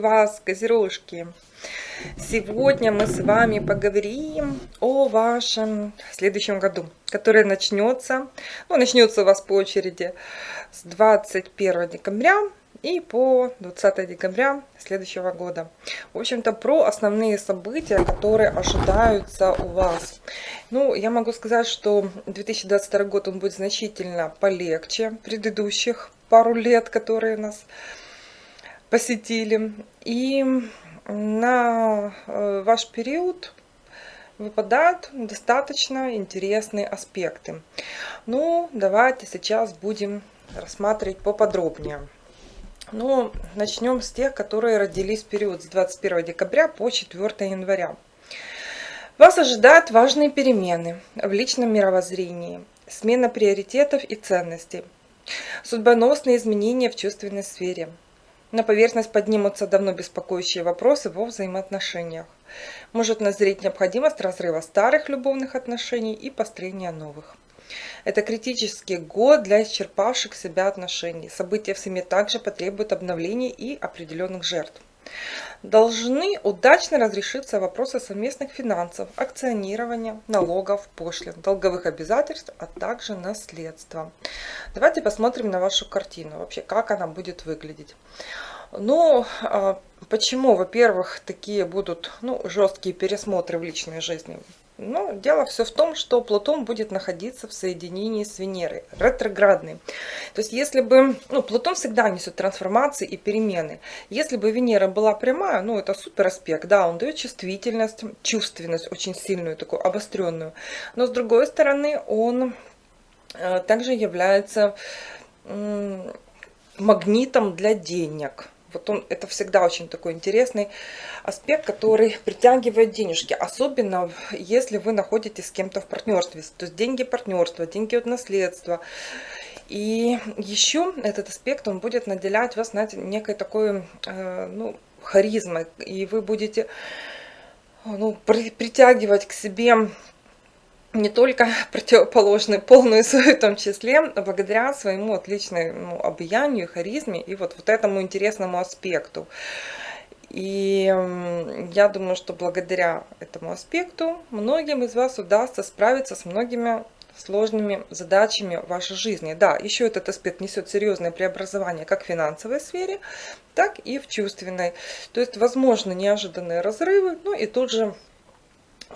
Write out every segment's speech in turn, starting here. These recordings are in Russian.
Вас, козерожки! Сегодня мы с вами поговорим о вашем следующем году, который начнется, ну, начнется у вас по очереди с 21 декабря и по 20 декабря следующего года. В общем-то, про основные события, которые ожидаются у вас. Ну, я могу сказать, что 2022 год он будет значительно полегче предыдущих пару лет, которые нас посетили. И на э, ваш период выпадают достаточно интересные аспекты. Ну, давайте сейчас будем рассматривать поподробнее. Ну, начнем с тех, которые родились в период с 21 декабря по 4 января. Вас ожидают важные перемены в личном мировоззрении, смена приоритетов и ценностей, судьбоносные изменения в чувственной сфере. На поверхность поднимутся давно беспокоящие вопросы во взаимоотношениях. Может назреть необходимость разрыва старых любовных отношений и построения новых. Это критический год для исчерпавших себя отношений. События в семье также потребуют обновления и определенных жертв. Должны удачно разрешиться вопросы совместных финансов, акционирования, налогов, пошлин, долговых обязательств, а также наследства. Давайте посмотрим на вашу картину, вообще как она будет выглядеть. Ну, а, почему, во-первых, такие будут ну, жесткие пересмотры в личной жизни? Но дело все в том, что Плутон будет находиться в соединении с Венерой, ретроградный. То есть если бы, ну, Плутон всегда несет трансформации и перемены. Если бы Венера была прямая, ну, это супер аспект, да, он дает чувствительность, чувственность очень сильную, такую обостренную. Но с другой стороны, он э, также является магнитом для денег. Вот он, это всегда очень такой интересный аспект, который притягивает денежки. Особенно, если вы находитесь с кем-то в партнерстве. То есть деньги партнерства, деньги от наследства. И еще этот аспект, он будет наделять вас, знаете, некой такой, э, ну, харизмой. И вы будете ну, при, притягивать к себе не только противоположный полную свою в том числе, благодаря своему отличному обаянию, харизме и вот, вот этому интересному аспекту. И я думаю, что благодаря этому аспекту многим из вас удастся справиться с многими сложными задачами вашей жизни. Да, еще этот аспект несет серьезное преобразование как в финансовой сфере, так и в чувственной. То есть, возможно, неожиданные разрывы, ну и тут же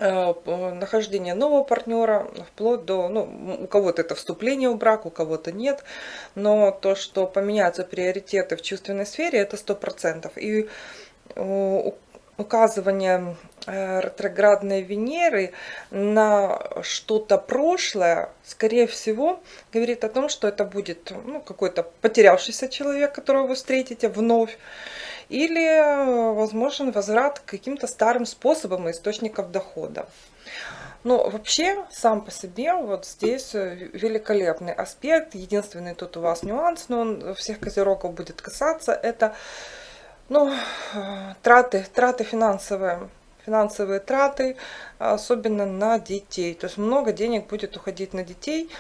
нахождение нового партнера, вплоть до, ну, у кого-то это вступление в брак, у кого-то нет, но то, что поменяются приоритеты в чувственной сфере, это сто процентов. И указывание э, ретроградной Венеры на что-то прошлое, скорее всего, говорит о том, что это будет ну, какой-то потерявшийся человек, которого вы встретите вновь, или возможен возврат к каким-то старым способам и источников дохода. Но вообще, сам по себе, вот здесь э, великолепный аспект. Единственный тут у вас нюанс, но он всех козерогов будет касаться, это ну, э, траты, траты финансовые финансовые траты, особенно на детей. То есть много денег будет уходить на детей,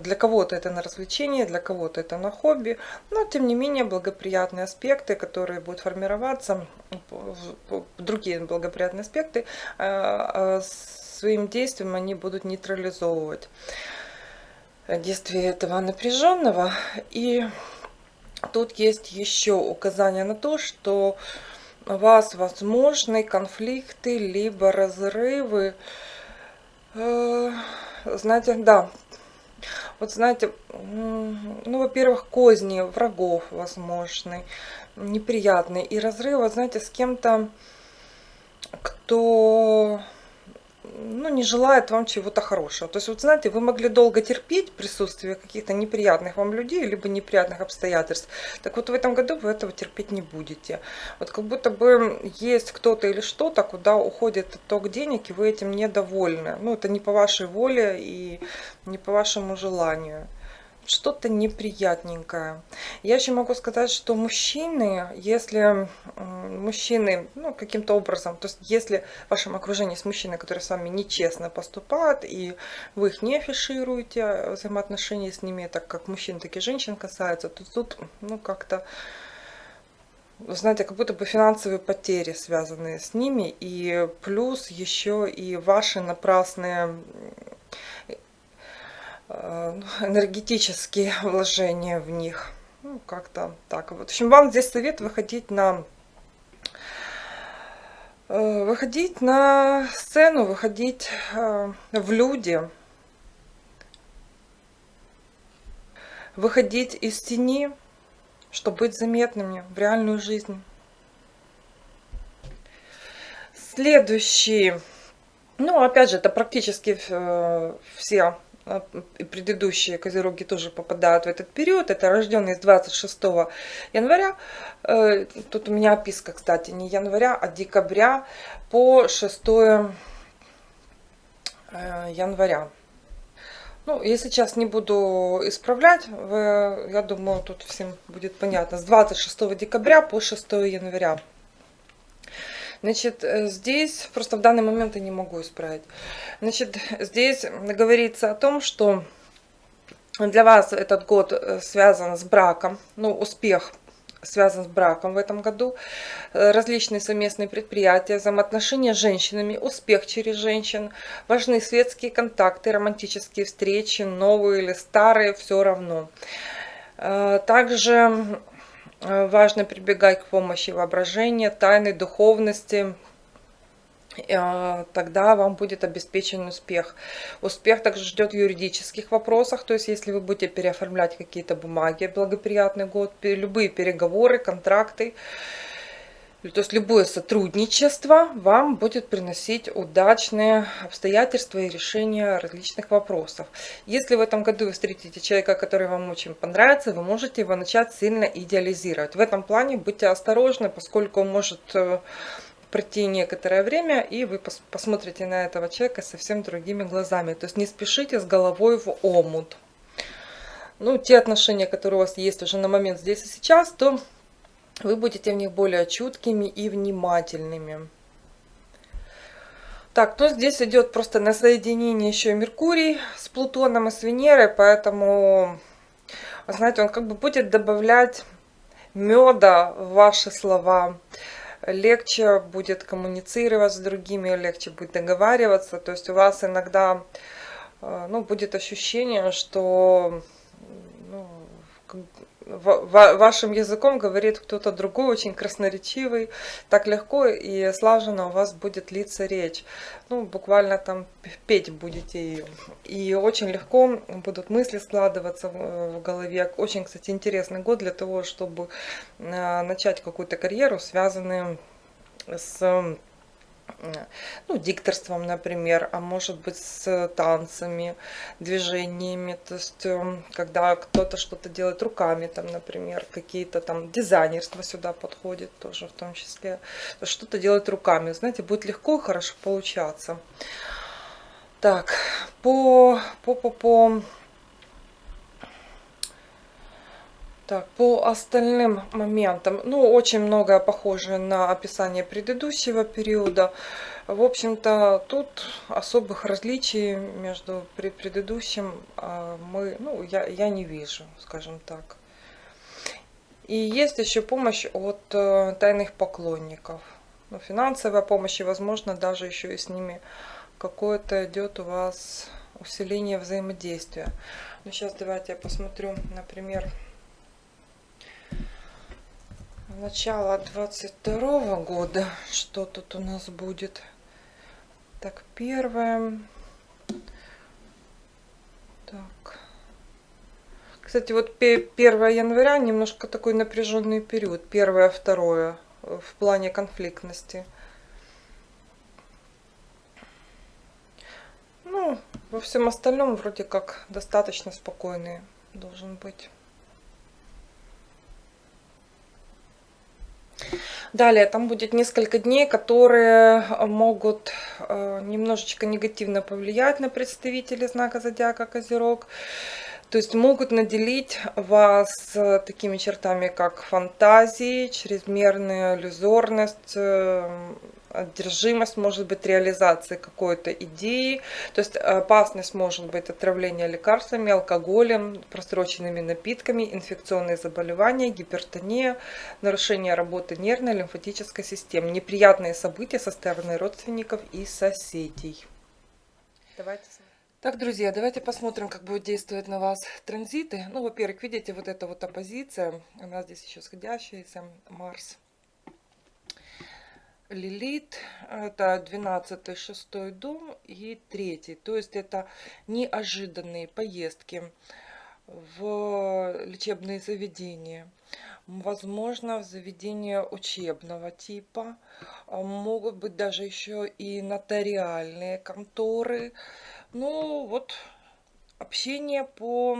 для кого-то это на развлечение, для кого-то это на хобби, но тем не менее благоприятные аспекты, которые будут формироваться, другие благоприятные аспекты, а, а, своим действием они будут нейтрализовывать действие этого напряженного. И тут есть еще указание на то, что у вас возможны конфликты, либо разрывы. Э, знаете, да, вот знаете, ну, во-первых, козни врагов возможны, неприятные. И разрывы, знаете, с кем-то, кто ну, не желает вам чего-то хорошего. То есть, вот знаете, вы могли долго терпеть присутствие каких-то неприятных вам людей, либо неприятных обстоятельств. Так вот, в этом году вы этого терпеть не будете. Вот как будто бы есть кто-то или что-то, куда уходит ток денег, и вы этим недовольны. Ну, это не по вашей воле и не по вашему желанию что-то неприятненькое. Я еще могу сказать, что мужчины, если мужчины, ну, каким-то образом, то есть если в вашем окружении есть мужчины, которые с вами нечестно поступают, и вы их не афишируете, взаимоотношения с ними, так как мужчин, так и женщин касаются, то тут, ну, как-то знаете, как будто бы финансовые потери, связанные с ними, и плюс еще и ваши напрасные э, энергетические вложения в них. Ну, как-то так. Вот. В общем, вам здесь совет выходить на э, выходить на сцену, выходить э, в люди, выходить из тени, чтобы быть заметными в реальную жизнь. Следующий, ну опять же, это практически э, все предыдущие козероги тоже попадают в этот период. Это рожденные с 26 января. Э, тут у меня описка, кстати, не января, а декабря по 6 э, января. Ну, я сейчас не буду исправлять, я думаю, тут всем будет понятно. С 26 декабря по 6 января. Значит, э, здесь, просто в данный момент я не могу исправить. Значит, здесь говорится о том, что для вас этот год э, связан с браком, ну, успех связан с браком в этом году, э, различные совместные предприятия, взаимоотношения с женщинами, успех через женщин, важны светские контакты, романтические встречи, новые или старые, все равно. Также важно прибегать к помощи воображения, тайны, духовности, Э, тогда вам будет обеспечен успех. Успех также ждет в юридических вопросах, то есть если вы будете переоформлять какие-то бумаги, благоприятный год, любые переговоры, контракты, то есть любое сотрудничество вам будет приносить удачные обстоятельства и решения различных вопросов. Если в этом году вы встретите человека, который вам очень понравится, вы можете его начать сильно идеализировать. В этом плане будьте осторожны, поскольку он может э, пройти некоторое время, и вы посмотрите на этого человека совсем другими глазами. То есть не спешите с головой в омут. Ну, те отношения, которые у вас есть уже на момент здесь и сейчас, то вы будете в них более чуткими и внимательными. Так, то здесь идет просто на соединение еще Меркурий с Плутоном и с Венерой, поэтому, знаете, он как бы будет добавлять меда в ваши слова легче будет коммуницировать с другими, легче будет договариваться. То есть у вас иногда э, ну, будет ощущение, что ну, вашим языком говорит кто-то другой, очень красноречивый, так легко и слаженно у вас будет литься речь. Ну, буквально там петь будете ее. И очень легко будут мысли складываться в голове. Очень, кстати, интересный год для того, чтобы э, начать какую-то карьеру, связанную с ну, дикторством, например, а может быть с танцами, движениями, то есть эм, когда кто-то что-то делает руками, там, например, какие-то там дизайнерство сюда подходит тоже в том числе, что-то делать руками, знаете, будет легко и хорошо получаться. Так, по, по, по, по Так, по остальным моментам, ну, очень многое похоже на описание предыдущего периода. В общем-то, тут особых различий между предыдущим а, мы, ну, я, я не вижу, скажем так. И есть еще помощь от э, тайных поклонников. Ну, финансовая помощь, и, возможно, даже еще и с ними какое-то идет у вас усиление взаимодействия. Ну, сейчас давайте я посмотрю, например, начало 22 года. Что тут у нас будет? Так первое. Так. Кстати вот 1 января немножко такой напряженный период. Первое второе в плане конфликтности. Ну во всем остальном вроде как достаточно спокойный должен быть Далее, там будет несколько дней, которые могут э, немножечко негативно повлиять на представителей знака зодиака Козерог. То есть могут наделить вас такими чертами, как фантазии, чрезмерная иллюзорность, э, одержимость может быть реализации какой-то идеи, то есть опасность может быть отравление лекарствами, алкоголем, просроченными напитками, инфекционные заболевания, гипертония, нарушение работы нервной, лимфатической системы, неприятные события со стороны родственников и соседей. Давайте так, друзья, давайте посмотрим, как будет действовать на вас транзиты. Ну, во-первых, видите, вот эта вот оппозиция, она здесь еще сходящаяся, Марс. Лилит, это 12 шестой дом и третий. То есть это неожиданные поездки в лечебные заведения. Возможно, в заведение учебного типа. Могут быть даже еще и нотариальные конторы. Ну, вот общение по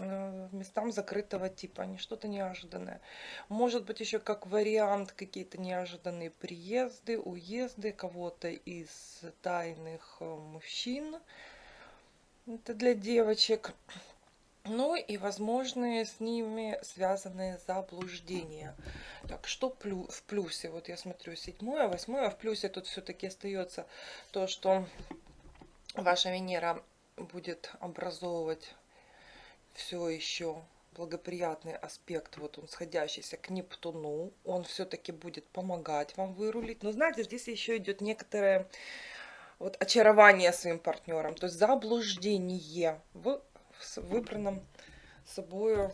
местам закрытого типа, не что-то неожиданное. Может быть еще как вариант какие-то неожиданные приезды, уезды кого-то из тайных э, мужчин. Это для девочек. Ну и возможные с ними связанные заблуждения. Так, что в плюсе? Вот я смотрю седьмое, восьмое. В плюсе тут все-таки остается то, что ваша Венера будет образовывать все еще благоприятный аспект, вот он сходящийся к Нептуну, он все-таки будет помогать вам вырулить. Но знаете, здесь еще идет некоторое вот очарование своим партнером, то есть заблуждение в выбранном собой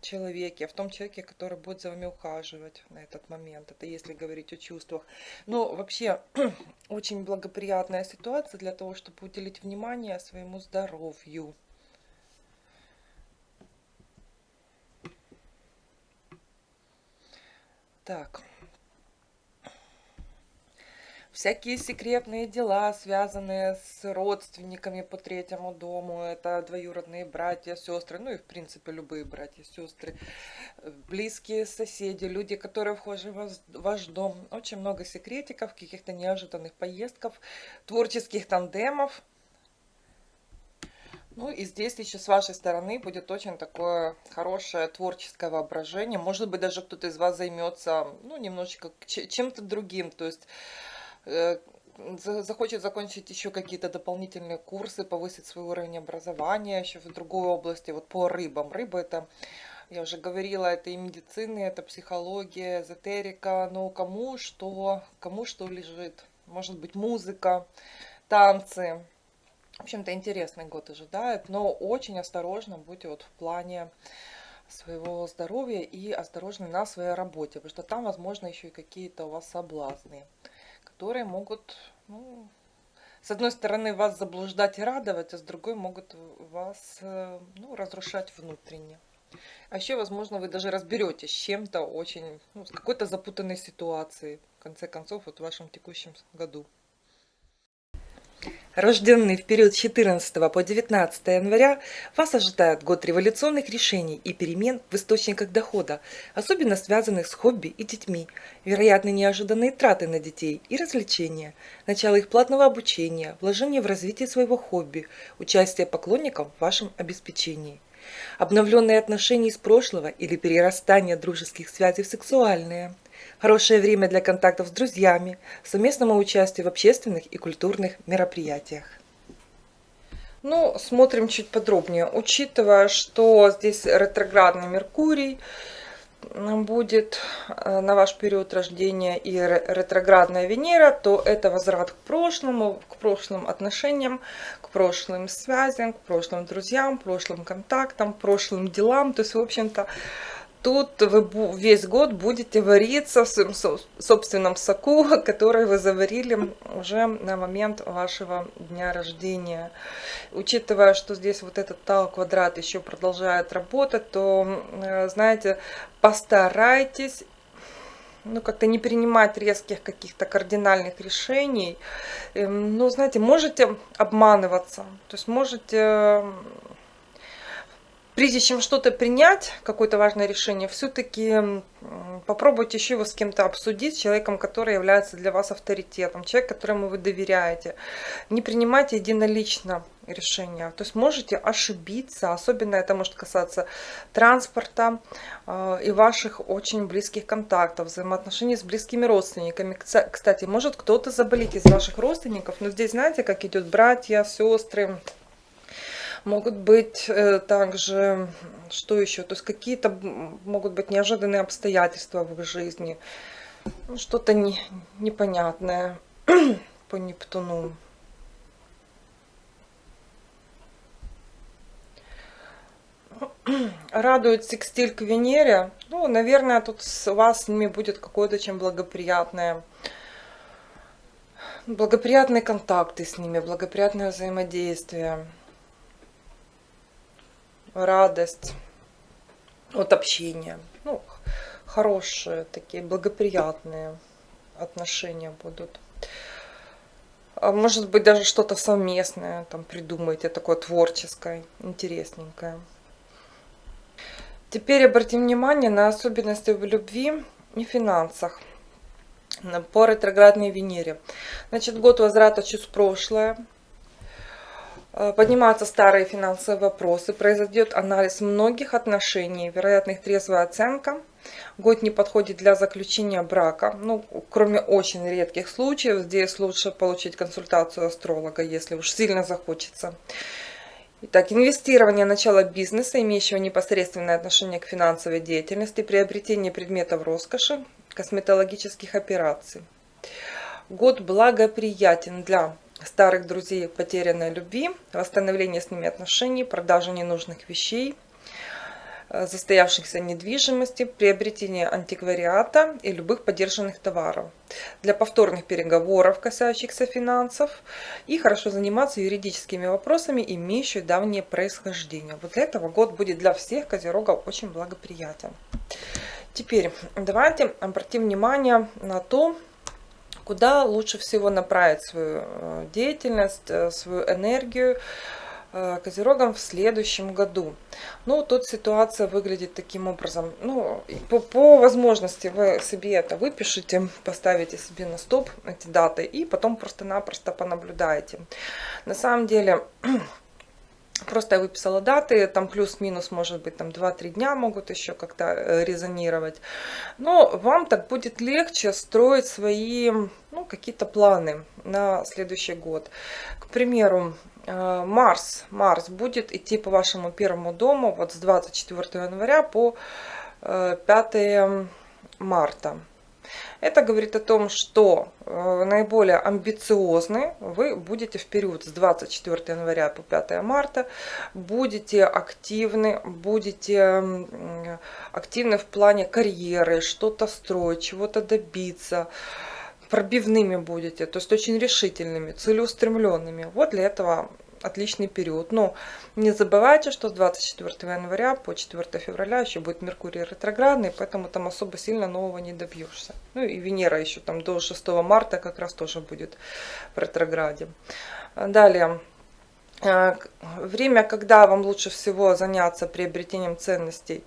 человеке, в том человеке, который будет за вами ухаживать на этот момент. Это если говорить о чувствах. Но вообще очень благоприятная ситуация для того, чтобы уделить внимание своему здоровью. Так. Всякие секретные дела, связанные с родственниками по третьему дому. Это двоюродные братья, сестры. Ну и, в принципе, любые братья, сестры. Близкие соседи, люди, которые вхожи в ваш дом. Очень много секретиков, каких-то неожиданных поездков, творческих тандемов. Ну и здесь еще с вашей стороны будет очень такое хорошее творческое воображение. Может быть, даже кто-то из вас займется, ну, немножечко чем-то другим. То есть э, захочет закончить еще какие-то дополнительные курсы, повысить свой уровень образования еще в другой области, вот по рыбам. Рыба это, я уже говорила, это и медицина, это психология, эзотерика, но кому что, кому что лежит. Может быть музыка, танцы, в общем-то, интересный год ожидает, но очень осторожно будьте вот в плане своего здоровья и осторожны на своей работе, потому что там, возможно, еще и какие-то у вас соблазны, которые могут, ну, с одной стороны, вас заблуждать и радовать, а с другой могут вас э, ну, разрушать внутренне. А еще, возможно, вы даже разберетесь с чем-то очень, ну, с какой-то запутанной ситуацией, в конце концов, вот в вашем текущем году. Рожденные в период с 14 по 19 января, вас ожидает год революционных решений и перемен в источниках дохода, особенно связанных с хобби и детьми, вероятно неожиданные траты на детей и развлечения, начало их платного обучения, вложение в развитие своего хобби, участие поклонников в вашем обеспечении. Обновленные отношения из прошлого или перерастание дружеских связей в сексуальные – Хорошее время для контактов с друзьями, совместному участию в общественных и культурных мероприятиях. Ну, смотрим чуть подробнее. Учитывая, что здесь ретроградный Меркурий будет э, на ваш период рождения и ретроградная Венера, то это возврат к прошлому, к прошлым отношениям, к прошлым связям, к прошлым друзьям, прошлым контактам, прошлым делам. То есть, в общем-то, тут вы весь год будете вариться в своем собственном соку, который вы заварили уже на момент вашего дня рождения. Учитывая, что здесь вот этот тау квадрат еще продолжает работать, то, э, знаете, постарайтесь ну, как-то не принимать резких каких-то кардинальных решений. Эм, ну, знаете, можете обманываться, то есть можете прежде чем что-то принять, какое-то важное решение, все-таки попробуйте еще его с кем-то обсудить, с человеком, который является для вас авторитетом, человек, которому вы доверяете. Не принимайте единолично решения. То есть можете ошибиться, особенно это может касаться транспорта э, и ваших очень близких контактов, взаимоотношений с близкими родственниками. Кстати, может кто-то заболеть из ваших родственников, но здесь знаете, как идет братья, сестры, Могут быть э, также, что еще, то есть какие-то могут быть неожиданные обстоятельства в их жизни, ну, что-то не, непонятное по Нептуну. Радует секстиль к Венере. Ну, наверное, тут с вас с ними будет какое-то чем благоприятное благоприятные контакты с ними, благоприятное взаимодействие радость от общения. Ну, хорошие такие, благоприятные отношения будут. А может быть, даже что-то совместное там придумайте, такое творческое, интересненькое. Теперь обратим внимание на особенности в любви и финансах по ретроградной Венере. Значит, год возврата в прошлое, поднимаются старые финансовые вопросы, произойдет анализ многих отношений, вероятно их трезвая оценка. Год не подходит для заключения брака, ну, кроме очень редких случаев, здесь лучше получить консультацию астролога, если уж сильно захочется. Итак, инвестирование, начало бизнеса, имеющего непосредственное отношение к финансовой деятельности, приобретение предметов роскоши, косметологических операций. Год благоприятен для старых друзей потерянной любви, восстановление с ними отношений, продажа ненужных вещей, э, застоявшихся недвижимости, приобретение антиквариата и любых поддержанных товаров. Для повторных переговоров, касающихся финансов, и хорошо заниматься юридическими вопросами, имеющими давнее происхождение. Вот для этого год будет для всех козерогов очень благоприятен. Теперь давайте обратим внимание на то, куда лучше всего направить свою э, деятельность, э, свою энергию э, Козерогам в следующем году. Ну, тут ситуация выглядит таким образом. Ну, по, по возможности вы себе это выпишите, поставите себе на стоп эти даты и потом просто-напросто понаблюдаете. На самом деле Просто я выписала даты, там плюс-минус, может быть, там 2-3 дня могут еще как-то э, резонировать. Но вам так будет легче строить свои, ну, какие-то планы на следующий год. К примеру, э, Марс, Марс будет идти по вашему первому дому вот с 24 января по 5 э, марта. Это говорит о том, что э, наиболее амбициозны вы будете в период с 24 января по 5 марта, будете активны, будете активны в плане карьеры, что-то строить, чего-то добиться, пробивными будете, то есть очень решительными, целеустремленными. Вот для этого отличный период. Но не забывайте, что с 24 января по 4 февраля еще будет Меркурий ретроградный, поэтому там особо сильно нового не добьешься. Ну и Венера еще там до 6 марта как раз тоже будет в ретрограде. Далее. Э, время, когда вам лучше всего заняться приобретением ценностей,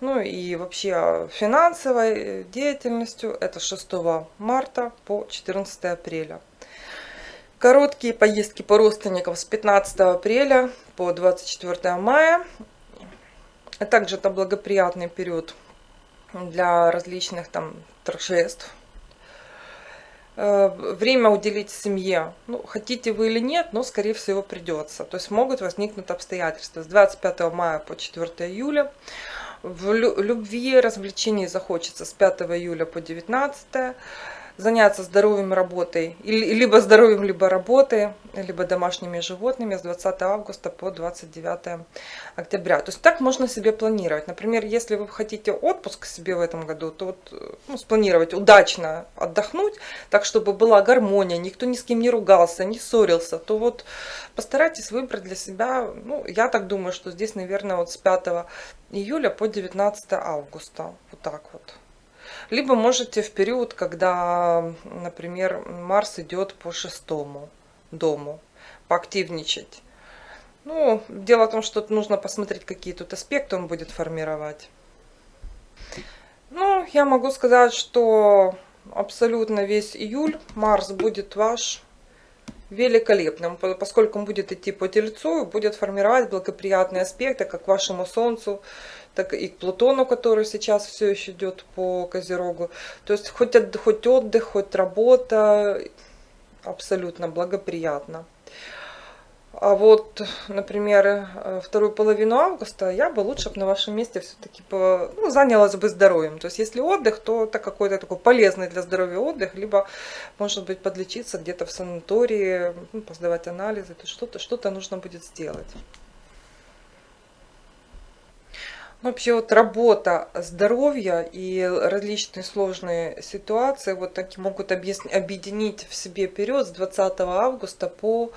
ну и вообще финансовой деятельностью, это 6 марта по 14 апреля. Короткие поездки по родственникам с 15 апреля по 24 мая. А также это благоприятный период для различных там торжеств. Э, время уделить семье. Ну, хотите вы или нет, но скорее всего придется. То есть могут возникнуть обстоятельства с 25 мая по 4 июля. В любви развлечений захочется с 5 июля по 19 заняться здоровьем работой, либо здоровьем, либо работой, либо домашними животными с 20 августа по 29 октября. То есть так можно себе планировать. Например, если вы хотите отпуск себе в этом году, то вот, ну, спланировать удачно отдохнуть, так чтобы была гармония, никто ни с кем не ругался, не ссорился, то вот постарайтесь выбрать для себя, ну, я так думаю, что здесь, наверное, вот с 5 июля по 19 августа, вот так вот. Либо можете в период, когда, например, Марс идет по шестому дому, поактивничать. Ну, дело в том, что нужно посмотреть, какие тут аспекты он будет формировать. Ну, я могу сказать, что абсолютно весь июль Марс будет ваш великолепным, поскольку он будет идти по Тельцу будет формировать благоприятные аспекты как к вашему Солнцу, так и к Плутону, который сейчас все еще идет по Козерогу. То есть хоть, хоть отдых, хоть работа, абсолютно благоприятно. А вот, например, э, вторую половину августа я бы лучше на вашем месте все-таки ну, занялась бы здоровьем. То есть, если отдых, то это какой-то такой полезный для здоровья отдых, либо, может быть, подлечиться где-то в санатории, ну, поздавать анализы, то что-то что, -то, нужно будет сделать. Вообще вот работа, здоровье и различные сложные ситуации вот такие могут объединить в себе период с 20 августа по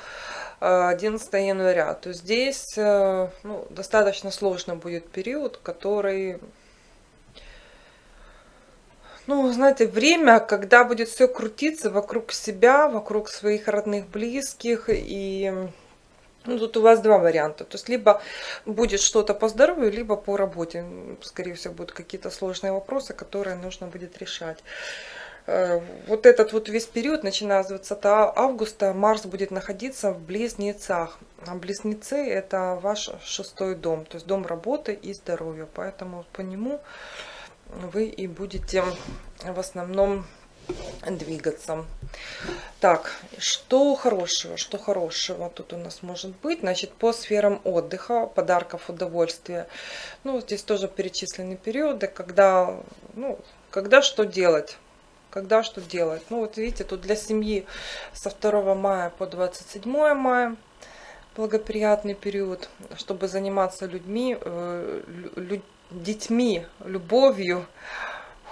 11 января. То здесь э, ну, достаточно сложно будет период, который... Ну, знаете, время, когда будет все крутиться вокруг себя, вокруг своих родных, близких. И ну, тут у вас два варианта. То есть, либо будет что-то по здоровью, либо по работе. Скорее всего, будут какие-то сложные вопросы, которые нужно будет решать. Э, вот этот вот весь период, начиная с 20 августа, Марс будет находиться в Близнецах. А Близнецы это ваш шестой дом, то есть дом работы и здоровья. Поэтому по нему вы и будете в основном двигаться. Так, что хорошего, что хорошего тут у нас может быть? Значит, по сферам отдыха, подарков, удовольствия. Ну, здесь тоже перечислены периоды, когда, ну, когда что делать когда что делать. Ну вот видите, тут для семьи со 2 мая по 27 мая благоприятный период, чтобы заниматься людьми, э, лю, детьми, любовью,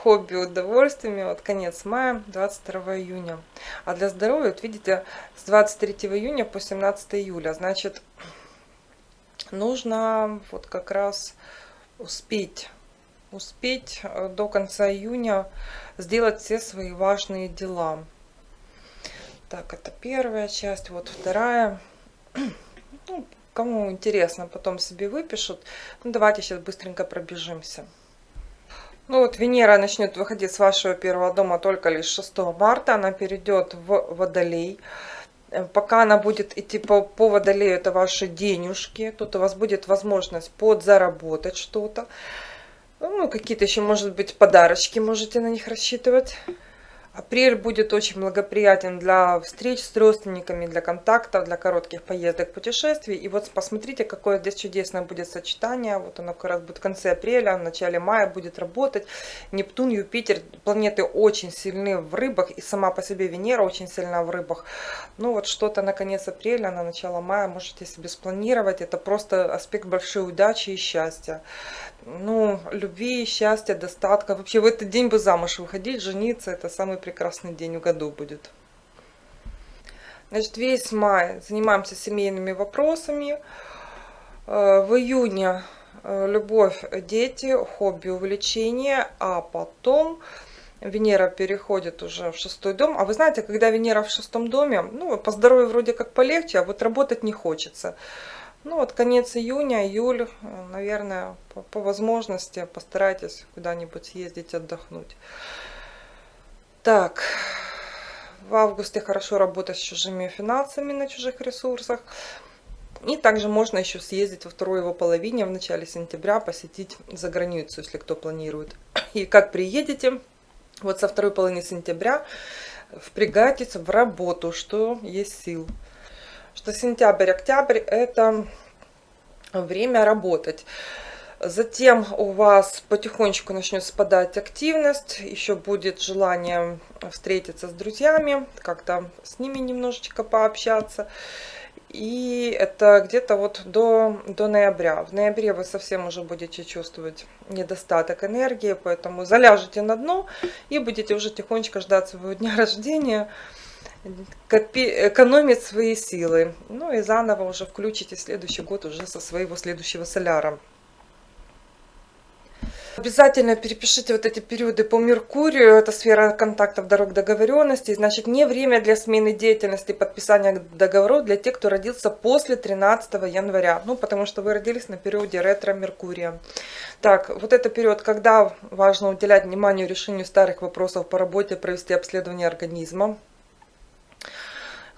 хобби, удовольствиями. Вот конец мая, 22 июня. А для здоровья, вот видите, с 23 июня по 17 июля. Значит, нужно вот как раз успеть успеть э, до конца июня сделать все свои важные дела. Так, это первая часть. Вот вторая. Ну, кому интересно, потом себе выпишут. Ну, давайте сейчас быстренько пробежимся. Ну вот Венера начнет выходить с вашего первого дома только лишь 6 марта. Она перейдет в Водолей. Э, пока она будет идти по, по Водолею, это ваши денежки. Тут у вас будет возможность подзаработать что-то. Ну, какие-то еще, может быть, подарочки можете на них рассчитывать. Апрель будет очень благоприятен для встреч с родственниками, для контактов, для коротких поездок, путешествий. И вот посмотрите, какое здесь чудесное будет сочетание. Вот оно как раз будет в конце апреля, в начале мая будет работать. Нептун, Юпитер, планеты очень сильны в рыбах. И сама по себе Венера очень сильна в рыбах. Ну вот что-то на конец апреля, на начало мая можете себе спланировать. Это просто аспект большой удачи и счастья ну, любви, счастья, достатка. Вообще в этот день бы замуж выходить, жениться, это самый прекрасный день в году будет. Значит, весь май занимаемся семейными вопросами. Э, в июне э, любовь, дети, хобби, увлечения, а потом Венера переходит уже в шестой дом. А вы знаете, когда Венера в шестом доме, ну, по здоровью вроде как полегче, а вот работать не хочется. Ну вот конец июня, июль, наверное, по, по возможности постарайтесь куда-нибудь съездить отдохнуть. Так, в августе хорошо работать с чужими финансами на чужих ресурсах. И также можно еще съездить во второй его половине, в начале сентября, посетить за границу, если кто планирует. И как приедете, вот со второй половины сентября впрягайтесь в работу, что есть сил что сентябрь-октябрь это время работать. Затем у вас потихонечку начнет спадать активность, еще будет желание встретиться с друзьями, как-то с ними немножечко пообщаться. И это где-то вот до, до ноября. В ноябре вы совсем уже будете чувствовать недостаток энергии, поэтому заляжете на дно и будете уже тихонечко ждать своего дня рождения копи, экономить свои силы. Ну и заново уже включите следующий год уже со своего следующего соляра. Обязательно перепишите вот эти периоды по Меркурию, это сфера контактов, дорог, договоренностей. Значит, не время для смены деятельности, подписания договоров для тех, кто родился после 13 января. Ну, потому что вы родились на периоде ретро-Меркурия. Так, вот это период, когда важно уделять внимание решению старых вопросов по работе, провести обследование организма.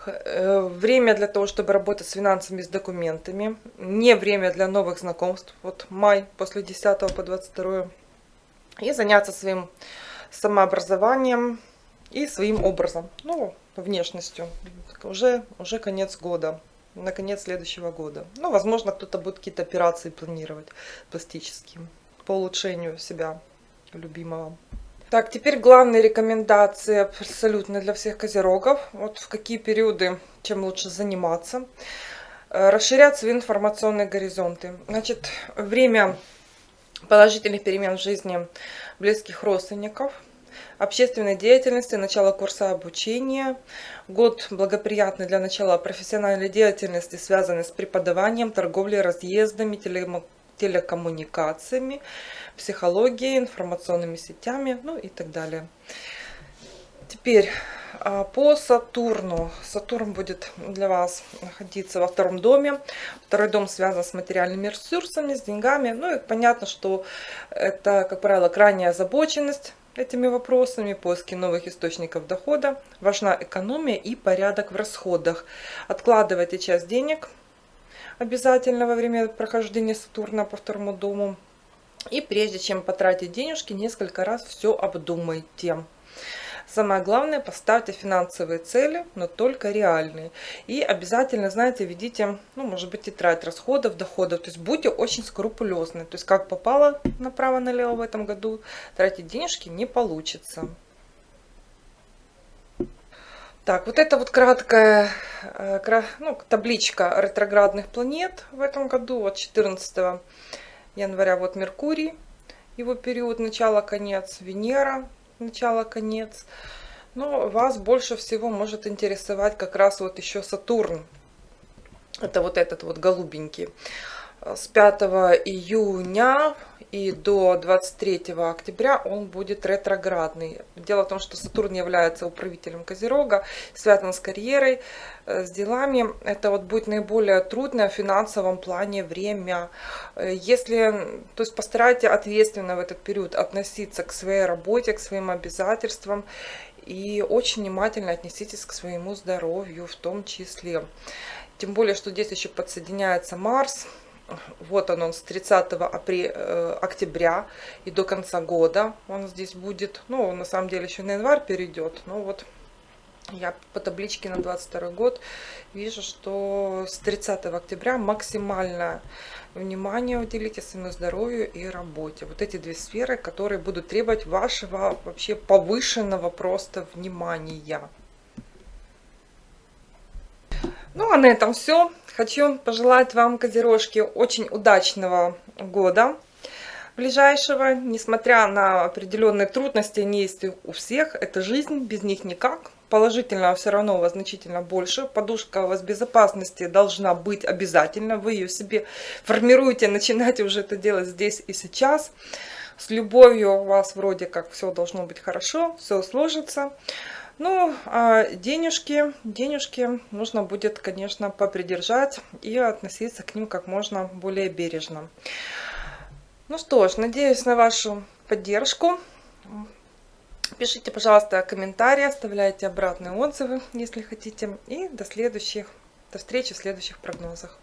Э, время для того, чтобы работать с финансами, с документами. Не время для новых знакомств. Вот май после 10 по 22. И заняться своим самообразованием и своим образом. Ну, внешностью. Уже, уже конец года. На конец следующего года. Ну, возможно, кто-то будет какие-то операции планировать пластические по улучшению себя любимого. Так, теперь главные рекомендации абсолютно для всех козерогов. Вот в какие периоды чем лучше заниматься. Э, расширять свои информационные горизонты. Значит, время положительных перемен в жизни близких родственников, общественной деятельности, начало курса обучения. Год благоприятный для начала профессиональной деятельности, связанной с преподаванием, торговлей, разъездами, телекоммуникациями психологией, информационными сетями, ну и так далее. Теперь а, по Сатурну. Сатурн будет для вас находиться во втором доме. Второй дом связан с материальными ресурсами, с деньгами. Ну и понятно, что это, как правило, крайняя озабоченность этими вопросами, поиски новых источников дохода. Важна экономия и порядок в расходах. Откладывайте часть денег обязательно во время прохождения Сатурна по второму дому. И прежде чем потратить денежки, несколько раз все обдумайте. Самое главное, поставьте финансовые цели, но только реальные. И обязательно, знаете, ведите, ну, может быть, тетрадь расходов, доходов. То есть будьте очень скрупулезны. То есть как попало направо-налево в этом году, тратить денежки не получится. Так, вот это вот краткая э, ну, табличка ретроградных планет в этом году от 14 января вот Меркурий, его период начало-конец, Венера, начало-конец. Но вас больше всего может интересовать как раз вот еще Сатурн. Это вот этот вот голубенький. С 5 июня и до 23 октября он будет ретроградный. Дело в том, что Сатурн является управителем Козерога, связан с карьерой, э, с делами. Это вот будет наиболее трудное в финансовом плане время. Э, если, то есть постарайтесь ответственно в этот период относиться к своей работе, к своим обязательствам и очень внимательно отнеситесь к своему здоровью в том числе. Тем более, что здесь еще подсоединяется Марс, вот он, он с 30 апреля, э, октября и до конца года он здесь будет. Ну, на самом деле еще на январь перейдет. Но вот я по табличке на 22 год вижу, что с 30 октября максимальное внимание уделите своему здоровью и работе. Вот эти две сферы, которые будут требовать вашего вообще повышенного просто внимания. Ну, а на этом все. Хочу пожелать вам, козерожки, очень удачного года ближайшего. Несмотря на определенные трудности, они есть у всех. Это жизнь, без них никак. Положительного все равно у вас значительно больше. Подушка у вас безопасности должна быть обязательно. Вы ее себе формируете, начинаете уже это делать здесь и сейчас. С любовью у вас вроде как все должно быть хорошо, все сложится. Ну, а денежки, денежки нужно будет, конечно, попридержать и относиться к ним как можно более бережно. Ну что ж, надеюсь на вашу поддержку. Пишите, пожалуйста, комментарии, оставляйте обратные отзывы, если хотите. И до следующих, до встречи в следующих прогнозах.